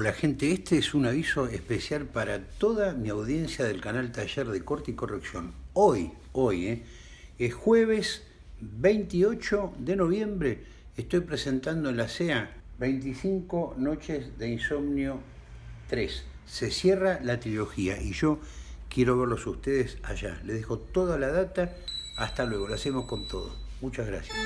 Hola gente, este es un aviso especial para toda mi audiencia del canal Taller de Corte y Corrección. Hoy, hoy, eh, es jueves 28 de noviembre, estoy presentando en la CEA 25 noches de insomnio 3. Se cierra la trilogía y yo quiero verlos ustedes allá. Les dejo toda la data, hasta luego, lo hacemos con todo. Muchas gracias.